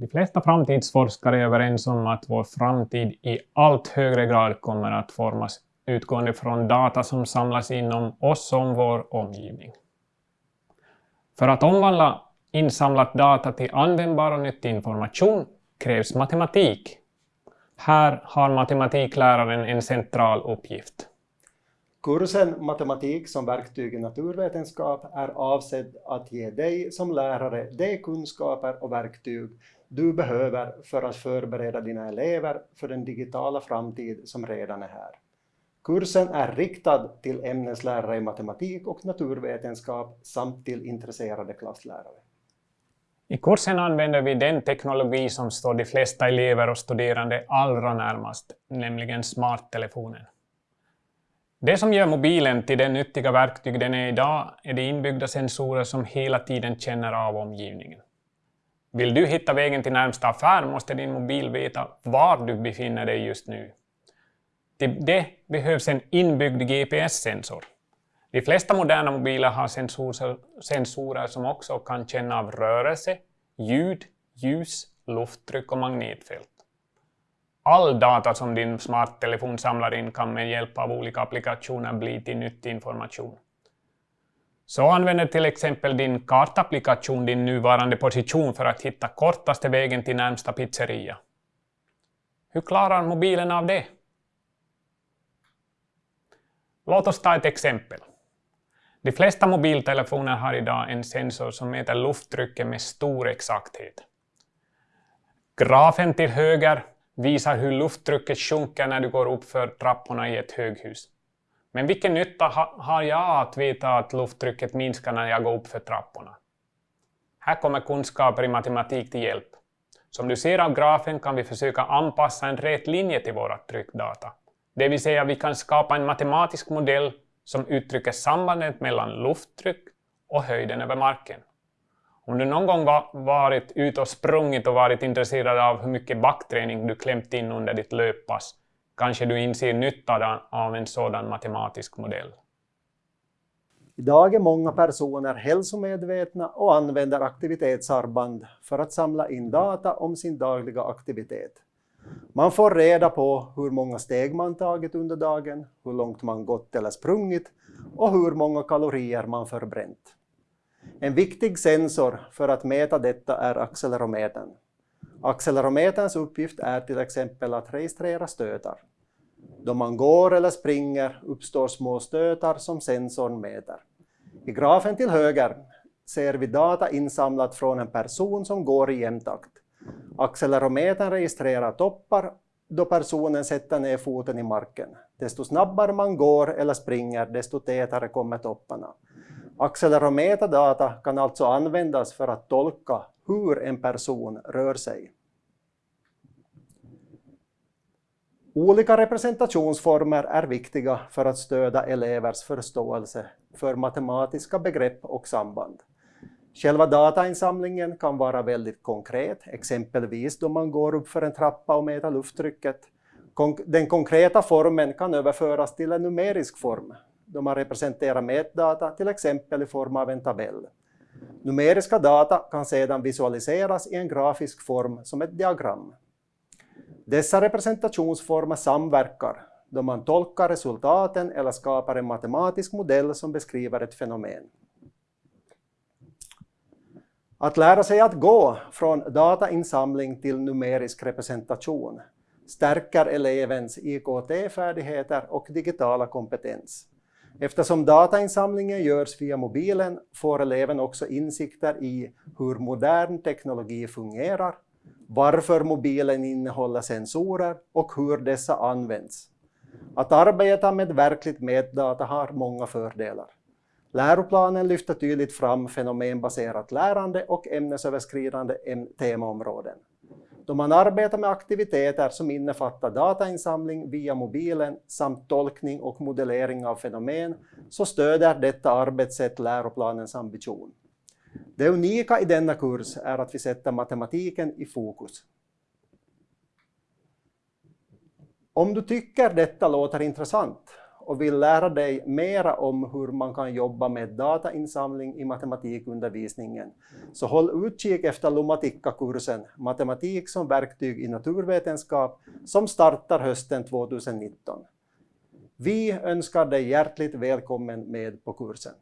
De flesta framtidsforskare är överens om att vår framtid i allt högre grad kommer att formas utgående från data som samlas inom oss om vår omgivning. För att omvandla insamlat data till användbar och nyttig information krävs matematik. Här har matematikläraren en central uppgift. Kursen Matematik som verktyg i naturvetenskap är avsedd att ge dig som lärare de kunskaper och verktyg du behöver för att förbereda dina elever för den digitala framtid som redan är här. Kursen är riktad till ämneslärare i matematik och naturvetenskap samt till intresserade klasslärare. I kursen använder vi den teknologi som står de flesta elever och studerande allra närmast, nämligen smarttelefonen. Det som gör mobilen till det nyttiga verktyg den är idag är de inbyggda sensorer som hela tiden känner av omgivningen. Vill du hitta vägen till närmsta affär måste din mobil veta var du befinner dig just nu. Till det behövs en inbyggd GPS-sensor. De flesta moderna mobiler har sensorer, sensorer som också kan känna av rörelse, ljud, ljus, lufttryck och magnetfält. All data som din smarttelefon samlar in kan med hjälp av olika applikationer bli till nyttig information. Så använder till exempel din kartapplikation din nuvarande position för att hitta kortaste vägen till närmsta pizzeria. Hur klarar mobilen av det? Låt oss ta ett exempel. De flesta mobiltelefoner har idag en sensor som mäter lufttrycket med stor exakthet. Grafen till höger visar hur lufttrycket sjunker när du går upp för trapporna i ett höghus. Men vilken nytta har jag att veta att lufttrycket minskar när jag går upp för trapporna? Här kommer kunskaper i matematik till hjälp. Som du ser av grafen kan vi försöka anpassa en rät linje till våra tryckdata. Det vill säga vi kan skapa en matematisk modell som uttrycker sambandet mellan lufttryck och höjden över marken. Om du någon gång varit ute och sprungit och varit intresserad av hur mycket backträning du klämt in under ditt löppass, kanske du inser nyttan av en sådan matematisk modell. Idag är många personer hälsomedvetna och använder aktivitetsarmband för att samla in data om sin dagliga aktivitet. Man får reda på hur många steg man tagit under dagen, hur långt man gått eller sprungit och hur många kalorier man förbränt. En viktig sensor för att mäta detta är accelerometern. Accelerometerns uppgift är till exempel att registrera stötar. Då man går eller springer uppstår små stötar som sensorn mäter. I grafen till höger ser vi data insamlat från en person som går i jämn takt. Accelerometern registrerar toppar då personen sätter ner foten i marken. Desto snabbare man går eller springer, desto tätare kommer topparna. Accelerometerdata kan alltså användas för att tolka hur en person rör sig. Olika representationsformer är viktiga för att stödja elevers förståelse för matematiska begrepp och samband. Själva datainsamlingen kan vara väldigt konkret, exempelvis då man går upp för en trappa och mäter lufttrycket. Den konkreta formen kan överföras till en numerisk form, då man representerar mätdata till exempel i form av en tabell. Numeriska data kan sedan visualiseras i en grafisk form som ett diagram. Dessa representationsformer samverkar då man tolkar resultaten eller skapar en matematisk modell som beskriver ett fenomen. Att lära sig att gå från datainsamling till numerisk representation stärker elevens IKT-färdigheter och digitala kompetens. Eftersom datainsamlingen görs via mobilen får eleven också insikter i hur modern teknologi fungerar, varför mobilen innehåller sensorer och hur dessa används. Att arbeta med verkligt mätdata har många fördelar. Läroplanen lyfter tydligt fram fenomenbaserat lärande och ämnesöverskridande temaområden. Då man arbetar med aktiviteter som innefattar datainsamling via mobilen samt tolkning och modellering av fenomen så stöder detta arbetssätt läroplanens ambition. Det unika i denna kurs är att vi sätter matematiken i fokus. Om du tycker detta låter intressant och vill lära dig mera om hur man kan jobba med datainsamling i matematikundervisningen, så håll utkik efter Lomatikka-kursen Matematik som verktyg i naturvetenskap som startar hösten 2019. Vi önskar dig hjärtligt välkommen med på kursen.